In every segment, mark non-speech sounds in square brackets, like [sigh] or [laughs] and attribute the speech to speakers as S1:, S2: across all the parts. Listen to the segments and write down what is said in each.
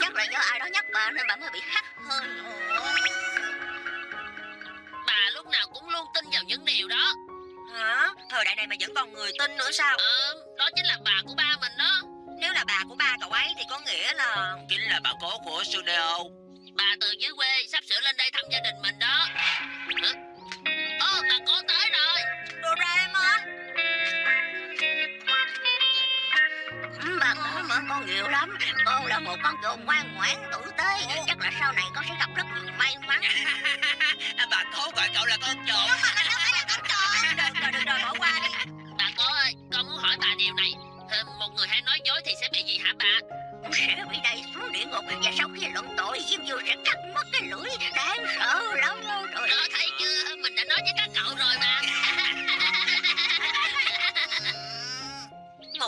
S1: Chắc là do ai đó nhắc bà nên bà mới bị hắt hơi
S2: Bà lúc nào cũng luôn tin vào những điều đó.
S3: Hả? Thời đại này mà vẫn còn người tin nữa sao?
S2: Ờ, đó chính là bà của ba mình đó.
S3: Nếu là bà của ba cậu ấy thì có nghĩa là...
S4: Chính là bà cố của Suneo.
S2: Bà từ dưới quê sắp sửa lên đây thăm gia đình mình đó
S1: nhiều lắm. Con là một con trồn ngoan ngoãn tử tế Chắc là sau này con sẽ gặp rất nhiều may mắn. [laughs]
S4: Bà cố gọi cậu là con trộm
S3: Được [laughs] rồi, được rồi, bỏ qua đi.
S2: Bà cố ơi, con muốn hỏi bà điều này. Một người hay nói dối thì sẽ bị gì hả bà?
S1: Sẽ bị đẩy xuống địa ngục Và sau khi luận tội Diêm Dương sẽ cắt mất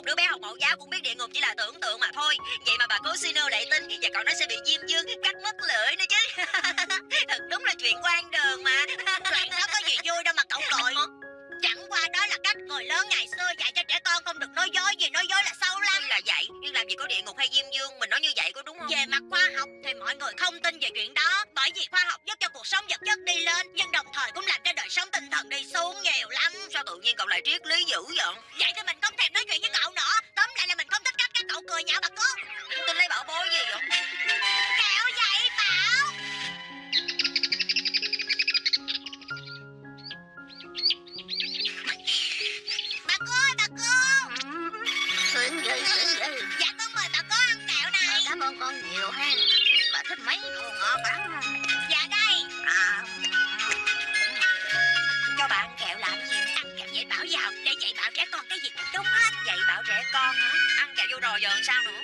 S3: Một đứa bé học mẫu giáo cũng biết địa ngục chỉ là tưởng tượng mà thôi. Vậy mà bà cố Sino lại tin Và cậu nó sẽ bị Diêm Dương, cắt mất lưỡi nữa chứ. [laughs] Thật đúng là chuyện quan đường mà. [laughs]
S1: Chuyện đó có gì vui đâu mà cậu cười Chẳng qua đó là cách người lớn ngày xưa dạy cho trẻ con không được nói dối gì nói dối là sâu lắm
S3: Tuy là vậy Nhưng làm gì có địa ngục hay Diêm Dương Mình nói như vậy có đúng không?
S1: Về mặt khoa học thì mọi người không tin về chuyện đó Bởi vì khoa học giúp cho cuộc sống vật chất đi lên Nhưng đồng thời cũng làm cho đời sống tinh thần đi xuống nhiều lắm.
S3: Sao tự nhiên cậu lại triết lý dữ vậy?
S1: Vậy thì mình không thèm nói chuyện với cậu nữa. Tóm lại là mình không thích cách các cậu cười nhạo bà cố
S3: Tin lấy bảo bối gì vậy?
S1: Kẹo vậy
S3: chạy vô rồi giờ làm sao nữa?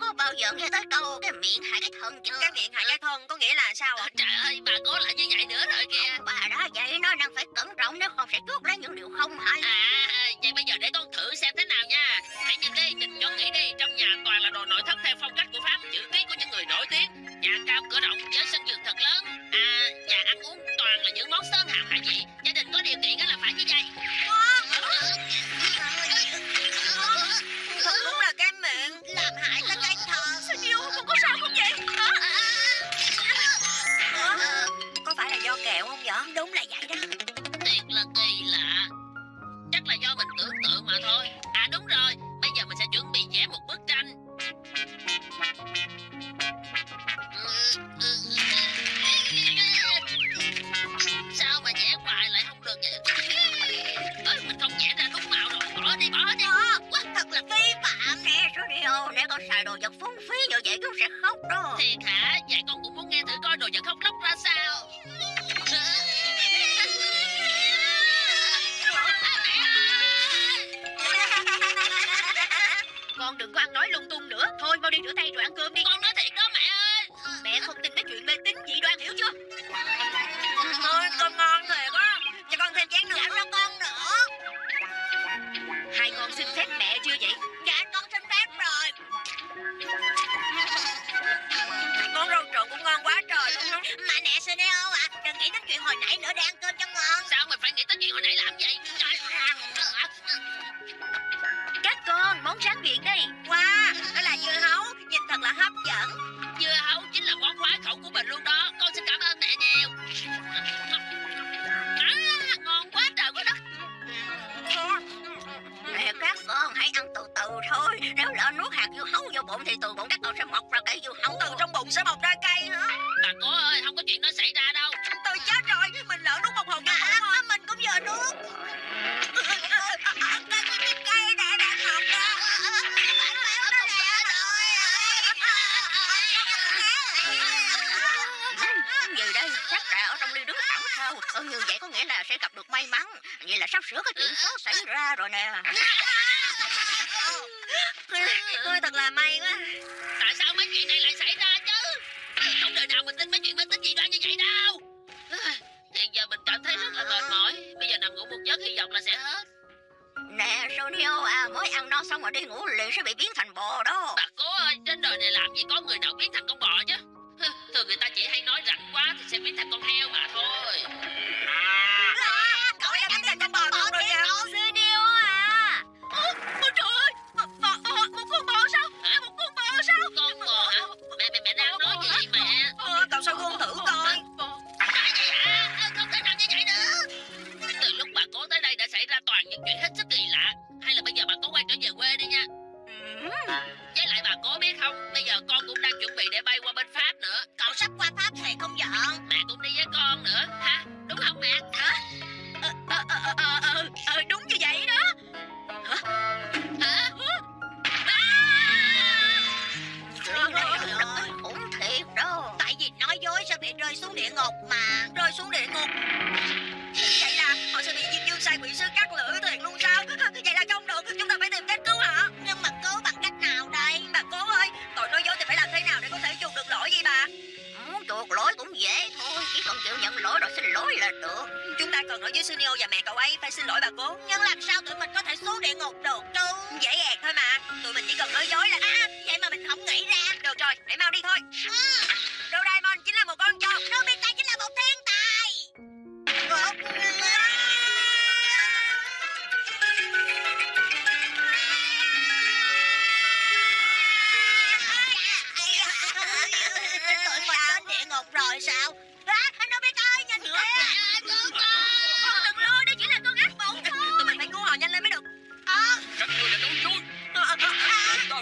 S1: Có
S2: bao giờ
S1: nghe tới câu Cái miệng hại cái thân chưa?
S3: Cái miệng hại cái thân có nghĩa là sao ạ?
S2: Trời ơi, bà cố lại như vậy nữa rồi kìa.
S1: Bà đã vậy nó đang phải cẩn trọng Nếu không sẽ chuốt lấy những điều không hay.
S2: À, vậy bây giờ để con thử xem thế nào nha. Hãy nhìn đi, nhìn cho kỹ đi. Trong nhà toàn là đồ nội thất theo phong cách của Pháp Chữ ký của những người nổi tiếng. Nhà cao cửa rộng với sân vườn thật lớn. À, nhà ăn uống toàn là những món sơn hào hải vị là kỳ lạ. Chắc là do mình tưởng tượng mà thôi. À đúng rồi, bây giờ mình sẽ chuẩn bị vẽ một bức tranh. Sao mà vẽ hoài lại không được vậy? Ơ, Mình không vẽ ra đúng màu rồi. Bỏ đi, bỏ đi.
S1: Quá thật là vi phạm. Nè Suneo Nếu con xài đồ vật phung phí như vậy con sẽ khóc đó.
S2: Thiệt hả? Vậy con cũng muốn nghe thử coi đồ vật khóc lóc ra sao
S1: Con đừng có ăn nói lung tung nữa. Thôi mau đi rửa tay rồi ăn cơm đi.
S2: Con nói thiệt đó mẹ ơi.
S1: Mẹ không tin mấy chuyện mê tín dị đoan hiểu chưa?
S3: Thôi cơm ngon thiệt á. Cho con thêm chén nữa.
S1: Dạ cho con nữa. Hai con xin phép mẹ chưa vậy? Dạ con xin phép rồi.
S3: Món rau trộn cũng ngon quá trời luôn á.
S1: Mà nè Suneo à Đừng nghĩ đến chuyện hồi nãy nữa để ăn cơm cho ngon.
S2: Sao mình phải nghĩ tới chuyện hồi nãy làm vậy? Trời
S1: món tráng miệng đây
S3: Wow, đó là dưa hấu Nhìn thật là hấp dẫn.
S2: Dưa hấu chính là món khoái khẩu của mình luôn đó. Con xin cảm ơn mẹ nhiều. À, Ngon quá trời quá đất.
S1: Nè các con hãy ăn từ từ thôi. Nếu lỡ nuốt hạt dưa hấu vô bụng Thì từ bụng các con sẽ mọc ra cây dưa hấu.
S3: Từ trong bụng sẽ mọc ra cây hả?
S2: Bà cố ơi không có chuyện đó xảy ra đâu
S1: đâu ừ, Như vậy có nghĩa là sẽ gặp được may mắn. Vậy là sắp sửa cái chuyện tốt xảy ra rồi nè.
S3: Tôi thật là may quá.
S2: Tại sao mấy chuyện này lại xảy ra chứ? Không đời nào mình tin mấy chuyện mê tín dị đoan như vậy đâu. Thì giờ mình cảm thấy rất là mệt mỏi. Bây giờ nằm ngủ một giấc hy vọng là sẽ hết
S1: Nè Sonio à Mới ăn no xong rồi đi ngủ liền sẽ bị
S2: hết sức kỳ lạ. Hay là bây giờ bà cố quay trở về quê đi nha. Ừ. Với lại bà có biết không Bây giờ con cũng đang chuẩn bị để bay qua bên
S3: lỗi
S1: rồi xin lỗi là được.
S3: Chúng ta cần ở với Sunio và mẹ cậu ấy Phải xin lỗi bà cố.
S1: Nhưng làm sao tụi mình có thể xuống địa ngục được? Chứ
S3: Dễ dàng thôi mà. Tụi mình chỉ cần nói dối là
S1: à, Vậy mà mình không nghĩ ra.
S3: Được rồi, hãy mau đi thôi.
S1: À.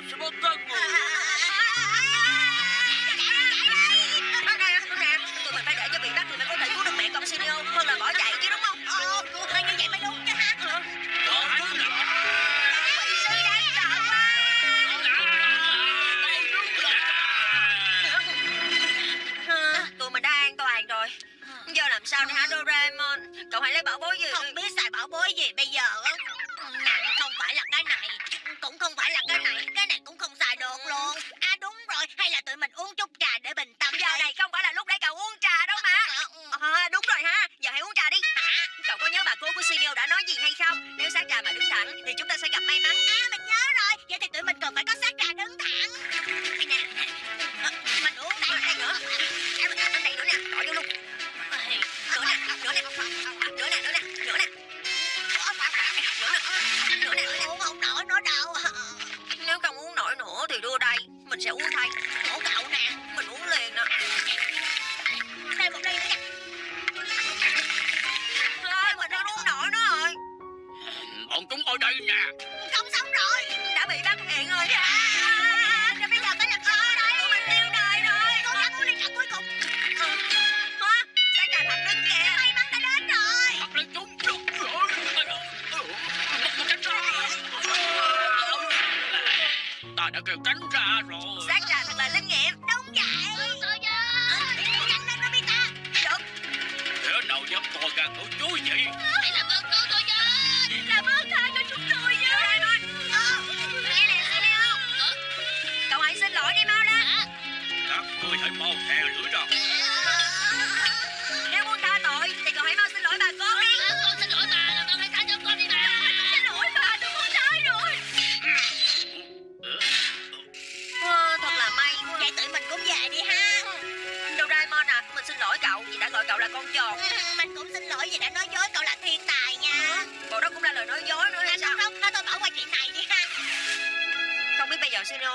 S3: しまった。sát gà mà đứng thẳng thì chúng ta sẽ gặp may mắn.
S1: À mình nhớ rồi. Vậy thì tụi mình cần phải có sát gà đứng thẳng. Nè. Ờ, mình uống đây nữa.
S3: À, anh đây nữa nè. Bỏ luôn. Nữa nè nữa nè. Nữa nè nữa nè. Nữa nè. Nữa nè
S1: không nổi nữa đâu?
S3: Nếu không uống nổi nữa thì đưa đây. Mình sẽ uống thay.
S1: Khổ cậu nè.
S3: Mình uống liền nè. no, no.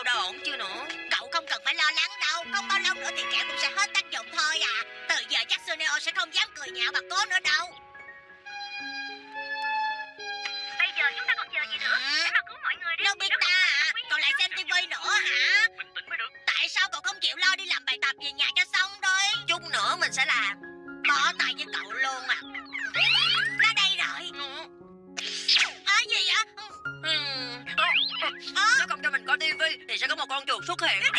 S3: Đâu ổn chưa nữa.
S1: Cậu không cần phải lo lắng đâu. Không bao lâu nữa thì kẹo cũng sẽ hết tác dụng thôi à. Từ giờ chắc Suneo sẽ không dám cười nhạo bà cố nữa đâu.
S3: con tin thì sẽ có một con chuột xuất hiện